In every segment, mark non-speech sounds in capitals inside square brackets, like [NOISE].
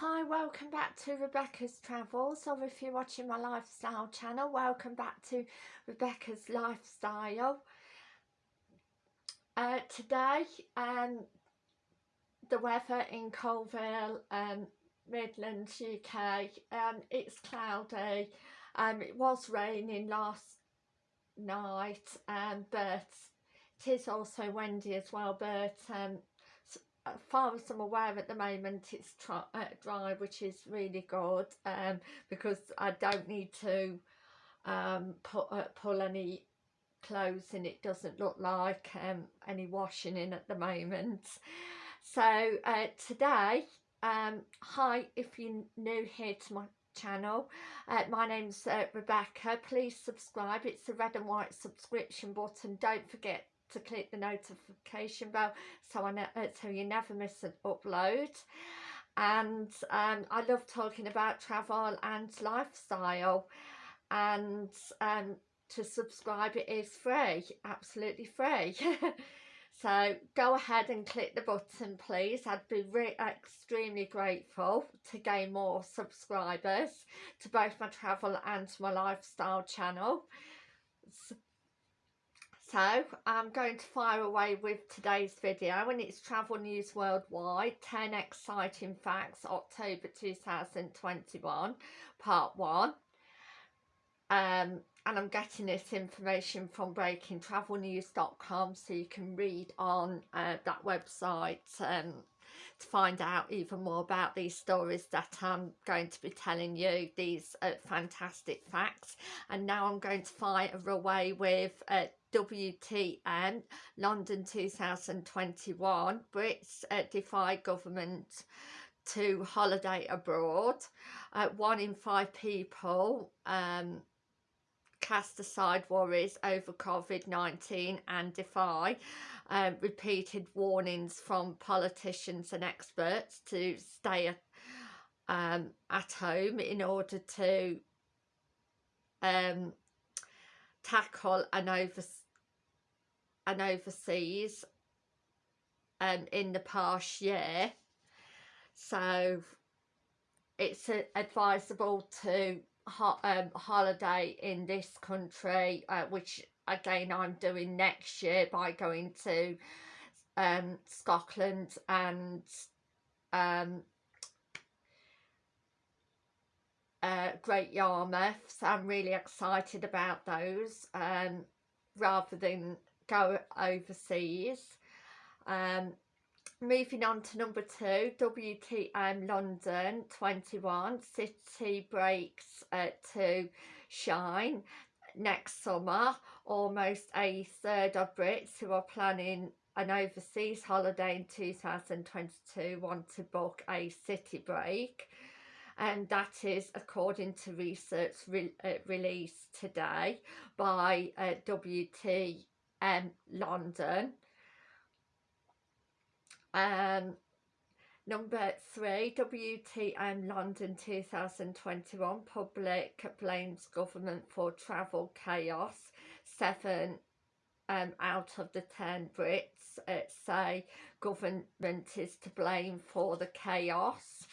Hi, welcome back to Rebecca's Travels, or if you're watching my lifestyle channel, welcome back to Rebecca's Lifestyle. Uh, today, um, the weather in Coalville, um, Midlands, UK, um, it's cloudy. Um, it was raining last night, um, but it is also windy as well, but um, as far as I'm aware at the moment it's uh, dry which is really good um, because I don't need to um, put, uh, pull any clothes in. It doesn't look like um, any washing in at the moment. So uh, today um, hi if you're new here to my channel uh, my name's uh, Rebecca. Please subscribe. It's the red and white subscription button. Don't forget to click the notification bell so I know, uh, so you never miss an upload. And um, I love talking about travel and lifestyle. And um, to subscribe it is free absolutely free. [LAUGHS] So go ahead and click the button please. I'd be extremely grateful to gain more subscribers to both my travel and my lifestyle channel. So I'm going to fire away with today's video and it's Travel News Worldwide 10 Exciting Facts October 2021 Part 1 um, and I'm getting this information from breakingtravelnews.com so you can read on uh, that website um, to find out even more about these stories that I'm going to be telling you, these uh, fantastic facts. And now I'm going to fire away with uh, WTM London 2021 Brits uh, defy government to holiday abroad uh, one in five people um, cast aside worries over COVID-19 and defy um, repeated warnings from politicians and experts to stay um, at home in order to um, tackle an, over, an overseas um, in the past year. So it's advisable to ho um, holiday in this country, uh, which again I'm doing next year by going to um, Scotland and um, uh, Great Yarmouth. So I'm really excited about those um, rather than go overseas. Um, moving on to number two, WTM London 21, City breaks uh, to shine next summer. Almost a third of Brits who are planning an overseas holiday in 2022 want to book a city break and that is according to research re uh, released today by uh, WTM London. Um, number three, WTM London 2021, public blames government for travel chaos. Seven um, out of the 10 Brits uh, say government is to blame for the chaos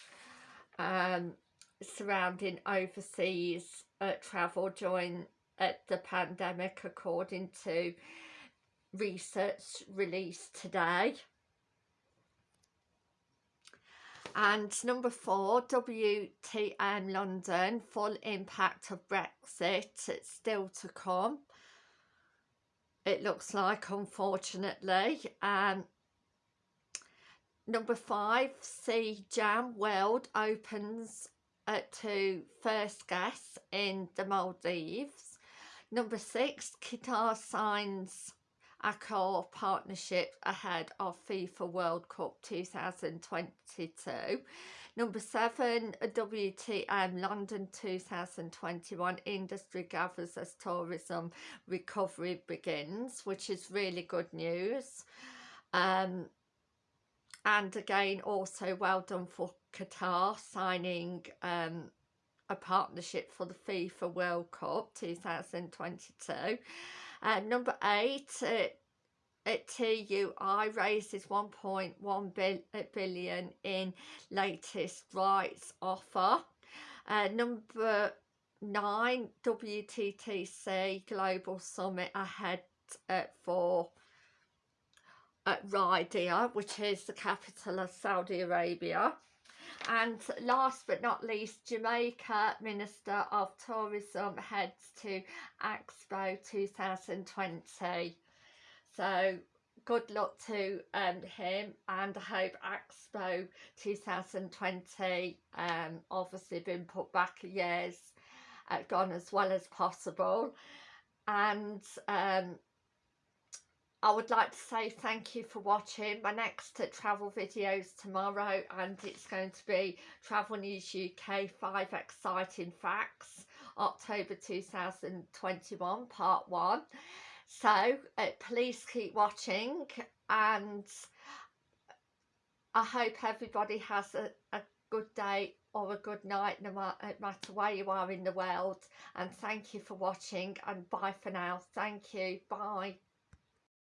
um, surrounding overseas uh, travel during uh, the pandemic according to research released today. And number four, WTM London, full impact of Brexit, it's still to come. It looks like, unfortunately. Um, Number five, Siyam World opens at to first guests in the Maldives. Number six, Qatar signs Accor partnership ahead of FIFA World Cup 2022. Number seven, WTM London 2021 industry gathers as tourism recovery begins, which is really good news. Um, and again also well done for Qatar signing um, a partnership for the FIFA World Cup 2022 uh, number eight uh, at TUI raises 1.1 billion in latest rights offer. Uh, number nine, WTTC Global Summit ahead uh, for Riyadh, which is the capital of Saudi Arabia. And last but not least, Jamaica Minister of Tourism heads to Expo 2020. So good luck to um, him and I hope Expo 2020 um, obviously been put back years uh, gone as well as possible and um, I would like to say thank you for watching my next travel videos tomorrow and it's going to be Travel News UK 5 Exciting Facts October 2021 part 1 so uh, please keep watching and I hope everybody has a, a good day or a good night no matter where you are in the world. And thank you for watching and bye for now. Thank you. Bye